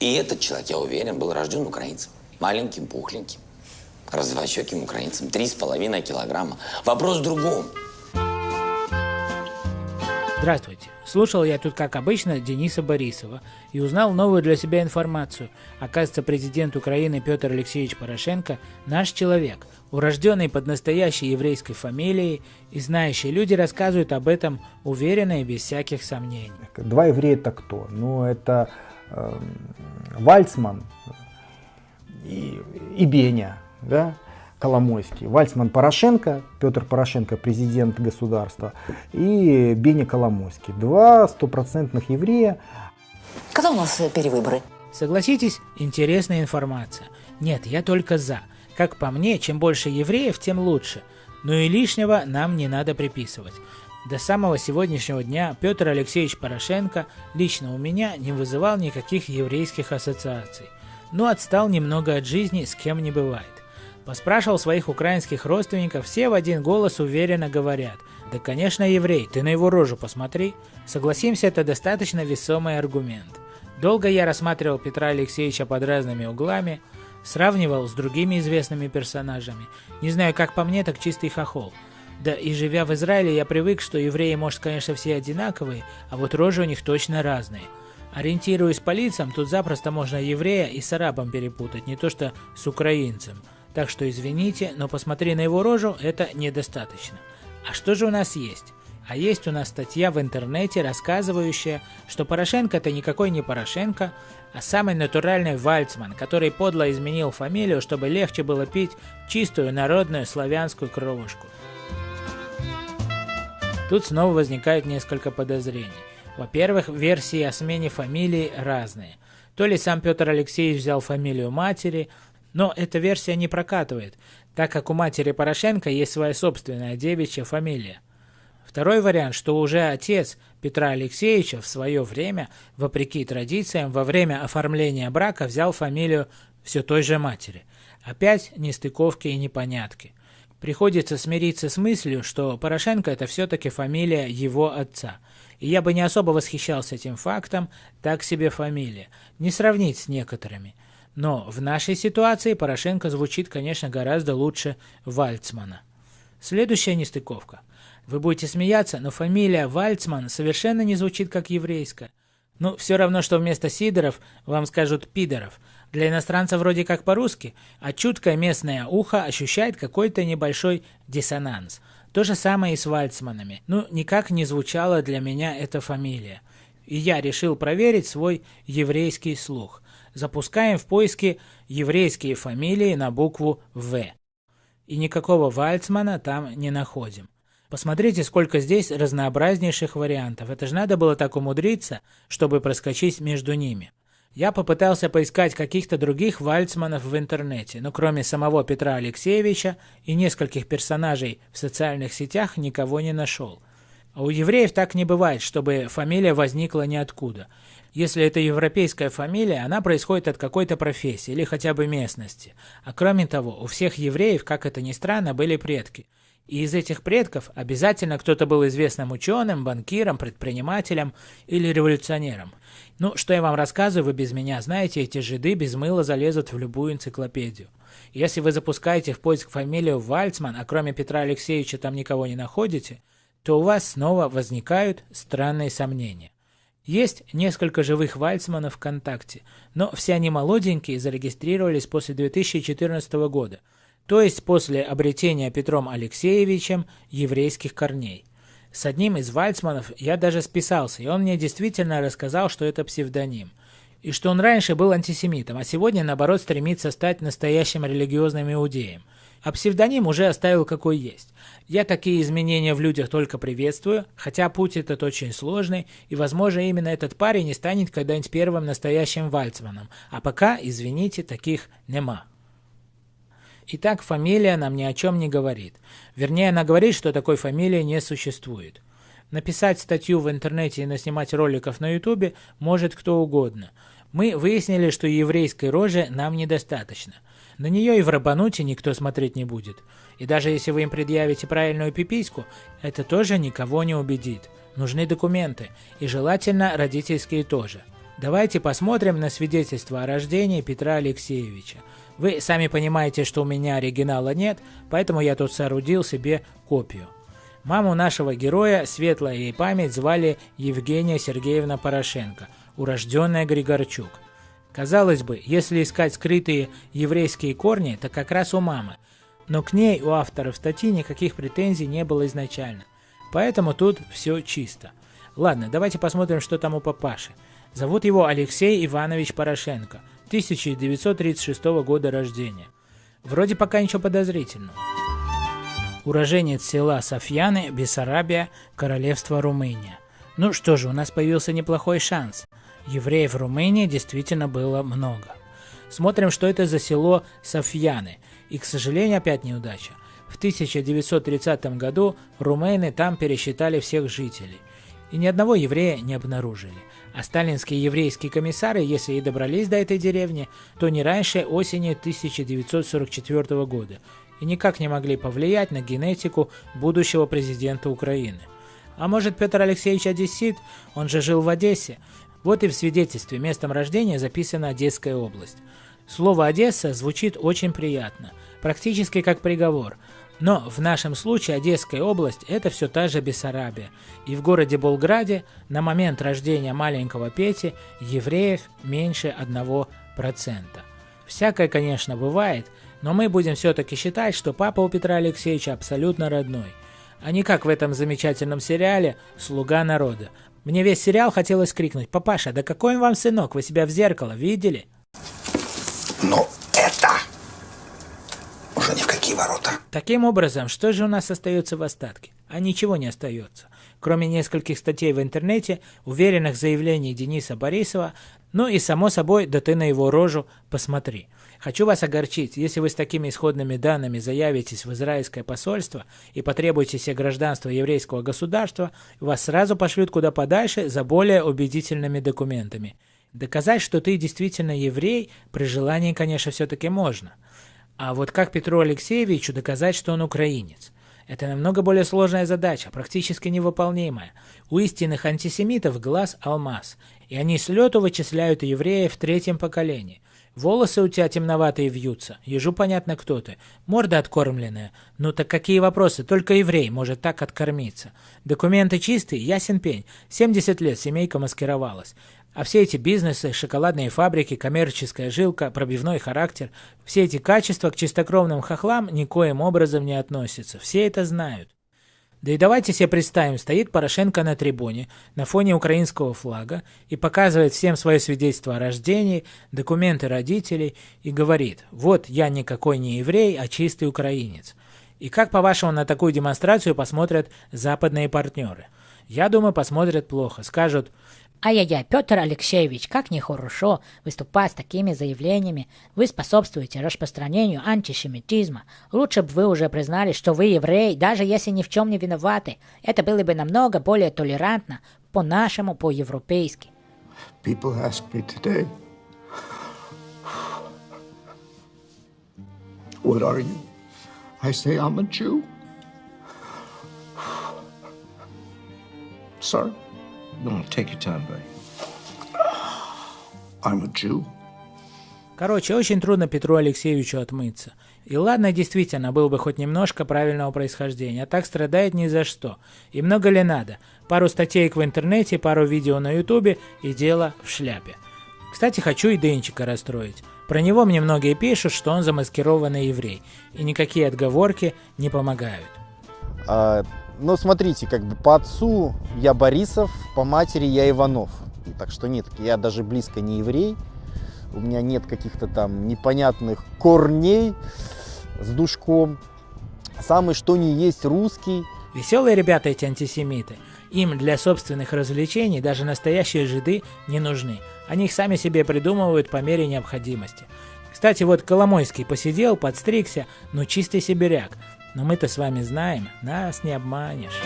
И этот человек, я уверен, был рожден украинцем. Маленьким, пухленьким, развощеким украинцем. Три с половиной килограмма. Вопрос в другом. Здравствуйте. Слушал я тут, как обычно, Дениса Борисова и узнал новую для себя информацию. Оказывается, президент Украины Петр Алексеевич Порошенко – наш человек, урожденный под настоящей еврейской фамилией, и знающие люди рассказывают об этом уверенно и без всяких сомнений. Два еврея это кто? Ну, это Вальцман и, и Беня, да? Коломойский, Вальцман Порошенко, Петр Порошенко, президент государства, и Беня Коломойский. Два стопроцентных еврея. Когда у нас э, перевыборы? Согласитесь, интересная информация. Нет, я только за. Как по мне, чем больше евреев, тем лучше. Но и лишнего нам не надо приписывать. До самого сегодняшнего дня Петр Алексеевич Порошенко лично у меня не вызывал никаких еврейских ассоциаций. Но отстал немного от жизни, с кем не бывает. Поспрашивал своих украинских родственников, все в один голос уверенно говорят. Да конечно еврей, ты на его рожу посмотри. Согласимся, это достаточно весомый аргумент. Долго я рассматривал Петра Алексеевича под разными углами, сравнивал с другими известными персонажами. Не знаю, как по мне, так чистый хохол. Да и живя в Израиле, я привык, что евреи, может, конечно, все одинаковые, а вот рожи у них точно разные. Ориентируясь по лицам, тут запросто можно еврея и с арабом перепутать, не то что с украинцем. Так что извините, но посмотри на его рожу, это недостаточно. А что же у нас есть? А есть у нас статья в интернете, рассказывающая, что Порошенко это никакой не Порошенко, а самый натуральный Вальцман, который подло изменил фамилию, чтобы легче было пить чистую народную славянскую кровушку. Тут снова возникает несколько подозрений. Во-первых, версии о смене фамилии разные. То ли сам Петр Алексеевич взял фамилию матери, но эта версия не прокатывает, так как у матери Порошенко есть своя собственная девичья фамилия. Второй вариант, что уже отец Петра Алексеевича в свое время, вопреки традициям, во время оформления брака взял фамилию все той же матери. Опять нестыковки и непонятки. Приходится смириться с мыслью, что Порошенко это все-таки фамилия его отца. И я бы не особо восхищался этим фактом, так себе фамилия. Не сравнить с некоторыми – но в нашей ситуации Порошенко звучит, конечно, гораздо лучше Вальцмана. Следующая нестыковка. Вы будете смеяться, но фамилия Вальцман совершенно не звучит как еврейская. Ну, все равно, что вместо Сидоров вам скажут Пидоров. Для иностранцев вроде как по-русски, а чуткое местное ухо ощущает какой-то небольшой диссонанс. То же самое и с Вальцманами. Ну, никак не звучала для меня эта фамилия. И я решил проверить свой еврейский слух запускаем в поиске еврейские фамилии на букву «В». И никакого Вальцмана там не находим. Посмотрите, сколько здесь разнообразнейших вариантов. Это же надо было так умудриться, чтобы проскочить между ними. Я попытался поискать каких-то других Вальцманов в интернете, но кроме самого Петра Алексеевича и нескольких персонажей в социальных сетях никого не нашел. А у евреев так не бывает, чтобы фамилия возникла ниоткуда. Если это европейская фамилия, она происходит от какой-то профессии или хотя бы местности. А кроме того, у всех евреев, как это ни странно, были предки. И из этих предков обязательно кто-то был известным ученым, банкиром, предпринимателем или революционером. Ну, что я вам рассказываю, вы без меня знаете, эти жиды без мыла залезут в любую энциклопедию. Если вы запускаете в поиск фамилию Вальцман, а кроме Петра Алексеевича там никого не находите, то у вас снова возникают странные сомнения. Есть несколько живых Вальцманов ВКонтакте, но все они молоденькие зарегистрировались после 2014 года, то есть после обретения Петром Алексеевичем еврейских корней. С одним из Вальцманов я даже списался, и он мне действительно рассказал, что это псевдоним. И что он раньше был антисемитом, а сегодня, наоборот, стремится стать настоящим религиозным иудеем – а псевдоним уже оставил какой есть. Я такие изменения в людях только приветствую, хотя путь этот очень сложный, и, возможно, именно этот парень не станет когда-нибудь первым настоящим Вальцманом, а пока, извините, таких нема. Итак, фамилия нам ни о чем не говорит. Вернее, она говорит, что такой фамилии не существует. Написать статью в интернете и наснимать роликов на ютубе может кто угодно. Мы выяснили, что еврейской рожи нам недостаточно – на нее и в Рабануте никто смотреть не будет. И даже если вы им предъявите правильную пипиську, это тоже никого не убедит. Нужны документы, и желательно родительские тоже. Давайте посмотрим на свидетельство о рождении Петра Алексеевича. Вы сами понимаете, что у меня оригинала нет, поэтому я тут соорудил себе копию. Маму нашего героя, светлая ей память, звали Евгения Сергеевна Порошенко, урожденная Григорчук. Казалось бы, если искать скрытые еврейские корни, то как раз у мамы. Но к ней у авторов статьи никаких претензий не было изначально. Поэтому тут все чисто. Ладно, давайте посмотрим, что там у папаши. Зовут его Алексей Иванович Порошенко, 1936 года рождения. Вроде пока ничего подозрительного. Уроженец села Софьяны, Бессарабия, Королевство Румыния. Ну что же, у нас появился неплохой шанс. Евреев в Румынии действительно было много. Смотрим, что это за село Софьяны. И, к сожалению, опять неудача. В 1930 году румыны там пересчитали всех жителей. И ни одного еврея не обнаружили. А сталинские еврейские комиссары, если и добрались до этой деревни, то не раньше осени 1944 года и никак не могли повлиять на генетику будущего президента Украины. А может Петр Алексеевич Одессит? Он же жил в Одессе. Вот и в свидетельстве местом рождения записана Одесская область. Слово «Одесса» звучит очень приятно, практически как приговор – но в нашем случае Одесская область – это все та же Бессарабия. И в городе Болграде на момент рождения маленького Пети евреев меньше 1%. Всякое, конечно, бывает, но мы будем все-таки считать, что папа у Петра Алексеевича абсолютно родной. А не как в этом замечательном сериале «Слуга народа». Мне весь сериал хотелось крикнуть «Папаша, да какой он вам сынок, вы себя в зеркало видели?» Но уже ни в какие ворота. Таким образом, что же у нас остается в остатке? А ничего не остается. Кроме нескольких статей в интернете, уверенных заявлений Дениса Борисова, ну и само собой, да ты на его рожу посмотри. Хочу вас огорчить, если вы с такими исходными данными заявитесь в израильское посольство и потребуете себе гражданства еврейского государства, вас сразу пошлют куда подальше за более убедительными документами. Доказать, что ты действительно еврей, при желании, конечно, все-таки можно – а вот как Петру Алексеевичу доказать, что он украинец? Это намного более сложная задача, практически невыполнимая. У истинных антисемитов глаз алмаз, и они с лету вычисляют евреев в третьем поколении. Волосы у тебя темноватые вьются, ежу понятно кто ты, морда откормленная. Ну так какие вопросы, только еврей может так откормиться. Документы чистые, ясен пень, 70 лет семейка маскировалась. А все эти бизнесы, шоколадные фабрики, коммерческая жилка, пробивной характер, все эти качества к чистокровным хохлам никоим образом не относятся. Все это знают. Да и давайте себе представим, стоит Порошенко на трибуне, на фоне украинского флага, и показывает всем свое свидетельство о рождении, документы родителей, и говорит, вот я никакой не еврей, а чистый украинец. И как, по-вашему, на такую демонстрацию посмотрят западные партнеры? Я думаю, посмотрят плохо. Скажут, Ай-яй-яй, Петр Алексеевич, как нехорошо выступать с такими заявлениями. Вы способствуете распространению антисемитизма. Лучше бы вы уже признали, что вы еврей, даже если ни в чем не виноваты. Это было бы намного более толерантно, по-нашему, по-европейски. What are you? I say I'm a Jew. Sorry. No, take your time, buddy. I'm a Jew. Короче, очень трудно Петру Алексеевичу отмыться. И ладно, действительно, был бы хоть немножко правильного происхождения, а так страдает ни за что. И много ли надо? Пару статей в интернете, пару видео на ютубе и дело в шляпе. Кстати, хочу и Денчика расстроить. Про него мне многие пишут, что он замаскированный еврей, и никакие отговорки не помогают. А, ну, смотрите, как бы по отцу я Борисов, по матери я Иванов. Так что нет, я даже близко не еврей. У меня нет каких-то там непонятных корней с душком. Самый что ни есть русский. Веселые ребята эти антисемиты. Им для собственных развлечений даже настоящие жиды не нужны. Они их сами себе придумывают по мере необходимости. Кстати, вот Коломойский посидел, подстригся, ну чистый сибиряк. Но мы-то с вами знаем, нас не обманешь.